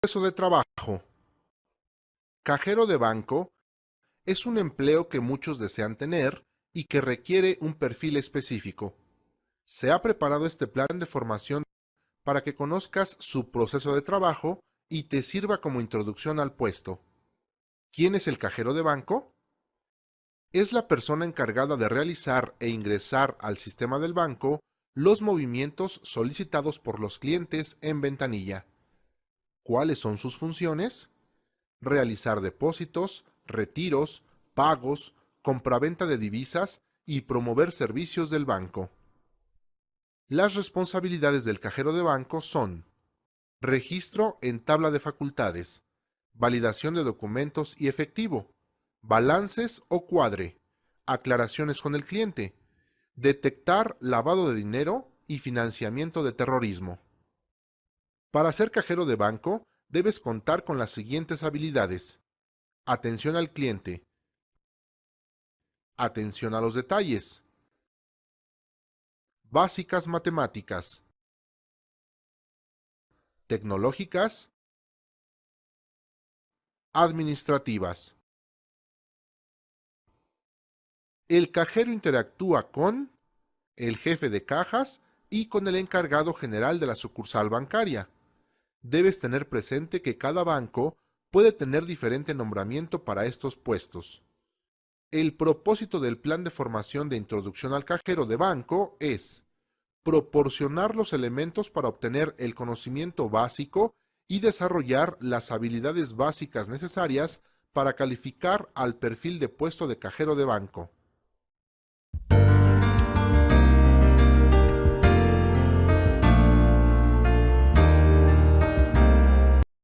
Proceso de trabajo. Cajero de banco es un empleo que muchos desean tener y que requiere un perfil específico. Se ha preparado este plan de formación para que conozcas su proceso de trabajo y te sirva como introducción al puesto. ¿Quién es el cajero de banco? Es la persona encargada de realizar e ingresar al sistema del banco los movimientos solicitados por los clientes en ventanilla. ¿Cuáles son sus funciones? Realizar depósitos, retiros, pagos, compraventa de divisas y promover servicios del banco. Las responsabilidades del cajero de banco son registro en tabla de facultades, validación de documentos y efectivo, balances o cuadre, aclaraciones con el cliente, detectar lavado de dinero y financiamiento de terrorismo. Para ser cajero de banco, debes contar con las siguientes habilidades. Atención al cliente. Atención a los detalles. Básicas matemáticas. Tecnológicas. Administrativas. El cajero interactúa con el jefe de cajas y con el encargado general de la sucursal bancaria. Debes tener presente que cada banco puede tener diferente nombramiento para estos puestos. El propósito del plan de formación de introducción al cajero de banco es proporcionar los elementos para obtener el conocimiento básico y desarrollar las habilidades básicas necesarias para calificar al perfil de puesto de cajero de banco.